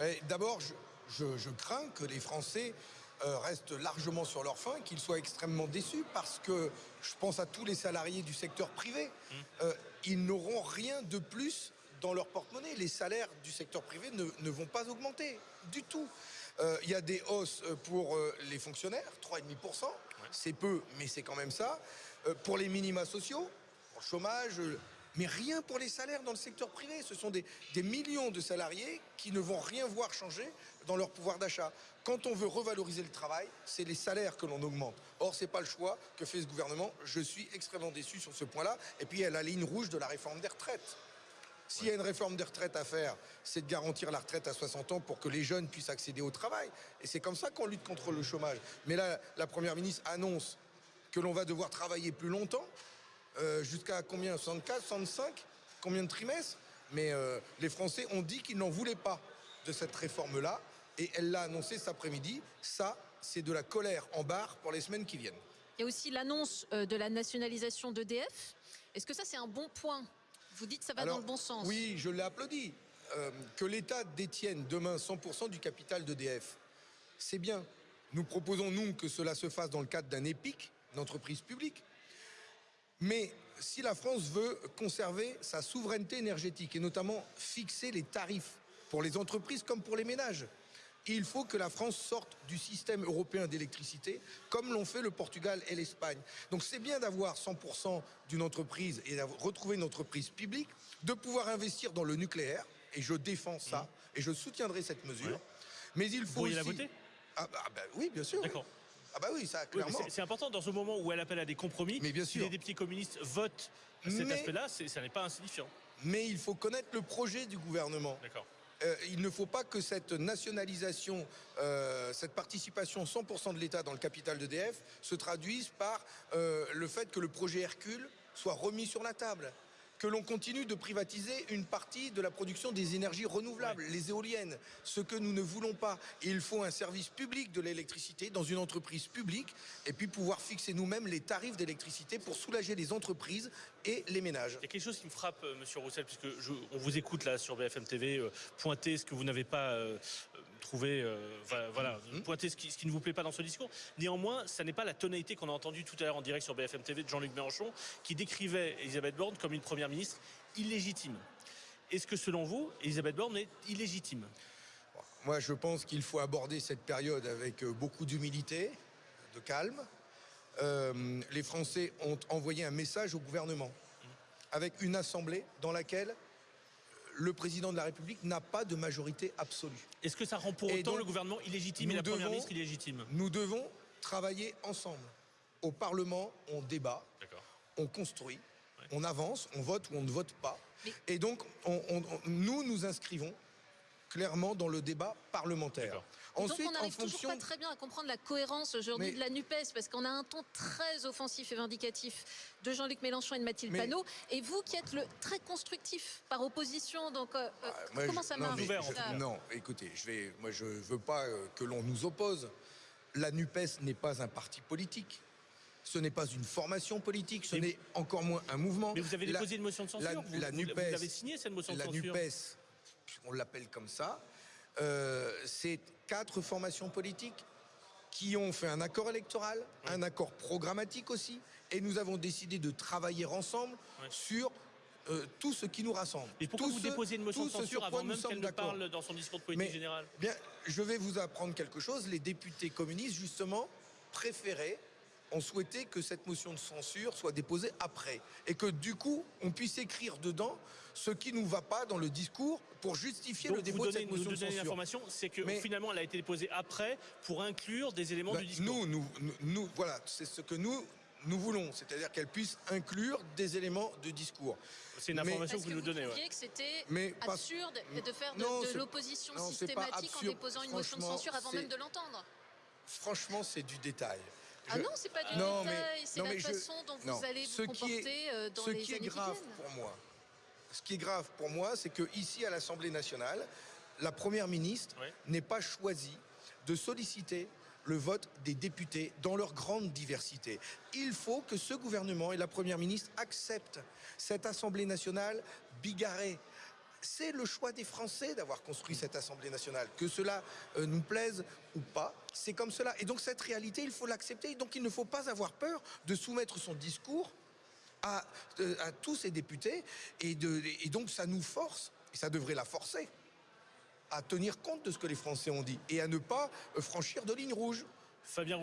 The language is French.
Eh, D'abord, je, je- je crains que les Français euh, restent largement sur leur faim, qu'ils soient extrêmement déçus, parce que je pense à tous les salariés du secteur privé. Euh, ils n'auront rien de plus dans leur porte-monnaie. Les salaires du secteur privé ne, ne vont pas augmenter du tout. Euh, Il y a des hausses pour euh, les fonctionnaires, 3,5%. C'est peu, mais c'est quand même ça. Euh, pour les minima sociaux, pour le chômage, mais rien pour les salaires dans le secteur privé. Ce sont des, millions de salariés qui ne vont rien voir changer dans leur pouvoir d'achat. Quand on veut revaloriser le travail, c'est les salaires que l'on augmente. Or, c'est pas le choix que fait ce gouvernement. Je suis extrêmement déçu sur ce point-là. Et puis, il y a la ligne rouge de la réforme des retraites. S'il y a une réforme des retraites à faire, c'est de garantir la retraite à 60 ans pour que les jeunes puissent accéder au travail. Et c'est comme ça qu'on lutte contre le chômage. Mais là, la Première ministre annonce que l'on va devoir travailler plus longtemps, euh, jusqu'à combien? 64, 65 Combien de trimestres? Mais euh, les Français ont dit qu'ils n'en voulaient pas de cette réforme-là. Et elle l'a annoncé cet après-midi. Ça, c'est de la colère en barre pour les semaines qui viennent. Il y a aussi l'annonce euh, de la nationalisation d'EDF. Est-ce que ça, c'est un bon point? Vous dites que ça va Alors, dans le bon sens. Oui, je l'ai applaudi. Euh, que l'État détienne demain 100% du capital d'EDF, c'est bien. Nous proposons, nous, que cela se fasse dans le cadre d'un EPIC, d'entreprise publique. Mais si la France veut conserver sa souveraineté énergétique et notamment fixer les tarifs pour les entreprises comme pour les ménages, il faut que la France sorte du système européen d'électricité comme l'ont fait le Portugal et l'Espagne. Donc c'est bien d'avoir 100% d'une entreprise et d'avoir retrouvé une entreprise publique, de pouvoir investir dans le nucléaire, et je défends ça, et je soutiendrai cette mesure. Ouais. Mais il faut pourriez aussi... la voter? Ah, bah, bah oui, bien sûr. oui. Ah bah oui, ça, clairement. c'est- c'est important dans ce moment où elle appelle à des compromis. Mais bien si sûr. les députés communistes votent cet Mais- aspect-là, c'est- ça n'est pas insignifiant. Mais il faut connaître le projet du gouvernement. D'accord. Euh, il ne faut pas que cette nationalisation, euh, cette participation 100% de l'État dans le capital d'EDF se traduise par euh, le fait que le projet Hercule soit remis sur la table. Que l'on continue de privatiser une partie de la production des énergies renouvelables, les éoliennes, ce que nous ne voulons pas. Et il faut un service public de l'électricité dans une entreprise publique et puis pouvoir fixer nous-mêmes les tarifs d'électricité pour soulager les entreprises et les ménages. Il y a quelque chose qui me frappe, euh, Monsieur Roussel, puisque je- on vous écoute là sur BFM TV, euh, pointer ce que vous n'avez pas euh, trouvé, euh, voilà, Mhm. pointer ce qui, ce qui ne vous plaît pas dans ce discours. Néanmoins, ça n'est pas la tonalité qu'on a entendue tout à l'heure en direct sur BFM TV de Jean-Luc Mélenchon, qui décrivait Elisabeth Borne comme une première ministre illégitime. Est-ce que selon vous, Elisabeth Borne est illégitime? Moi, je pense qu'il faut aborder cette période avec euh, beaucoup d'humilité, de calme. Euh, les Français ont envoyé un message au gouvernement avec une assemblée dans laquelle le président de la République n'a pas de majorité absolue. Est-ce que ça rend pour Et autant donc, le gouvernement illégitime et nous la première devons- ministre illégitime? Nous devons travailler ensemble. Au Parlement, on débat, on construit, Ouais. on avance, on vote ou on ne vote pas. Mais- Et donc, on- on- on- nous nous inscrivons clairement dans le débat parlementaire. Donc Ensuite, on n'arrive toujours pas très bien à comprendre la cohérence aujourd'hui Mais- de la NUPES, parce qu'on a un ton très offensif et vindicatif de Jean-Luc Mélenchon et de Mathilde Mais- Panot, et vous qui êtes le très constructif par opposition, donc euh, euh, Moi, comment je- ça non, marche mais Ouvert, je- en fait. Non, écoutez, je vais, moi je veux pas euh, que l'on nous oppose. La NUPES n'est pas un parti politique. Ce n'est pas une formation politique, ce n'est encore moins un mouvement. Mais vous avez La- déposé une motion de censure. la, vous, la vous- NUPES, vous avez signé cette motion de la censure. NUPES, on l'appelle comme ça, euh, c'est quatre formations politiques qui ont fait un accord électoral, un accord programmatique aussi, et nous avons décidé de travailler ensemble sur euh, tout ce qui nous rassemble. Et pourquoi Tout vous ce- déposez une motion de ce censure sur avant quoi nous même qu'elle ne parle dans son discours de politique Mais- générale Bien, je vais vous apprendre quelque chose. Les députés communistes, justement, préféraient, ont souhaité que cette motion de censure soit déposée après. Et que du coup, on puisse écrire dedans ce qui ne nous va pas dans le discours pour justifier Donc le vous dépôt de cette nous motion de donnez censure. l'information, c'est que Mais- finalement elle a été déposée après pour inclure des éléments Ben, du discours. nous, nous, nous, nous- voilà, c'est ce que nous, nous voulons. C'est-à-dire qu'elle puisse inclure des éléments de discours. c'est une information que vous vous nous donnez. ouais. trouviez que c'était Mais pas- absurde de faire de, de l'opposition systématique en déposant une motion de censure avant même de l'entendre? Franchement, c'est du détail. Ah non, c'est pas du Non, détail, mais- c'est non, la mais je- façon dont vous non. allez Ce vous qui est- comporter euh, dans ce les qui est grave qui viennent. pour moi, ce qui est grave pour moi, c'est que ici à l'Assemblée nationale, la première ministre Ouais. n'est pas choisie de solliciter le vote des députés dans leur grande diversité. Il faut que ce gouvernement et la première ministre acceptent cette Assemblée nationale bigarrée. C'est le choix des Français d'avoir construit cette Assemblée nationale. Que cela euh, nous plaise ou pas, c'est comme cela. Et donc cette réalité, il faut l'accepter. Donc il ne faut pas avoir peur de soumettre son discours à, euh, tous ces députés. Et donc ça nous force, et ça devrait la forcer, à tenir compte de ce que les Français ont dit et à ne pas euh, franchir de lignes rouges. Fabien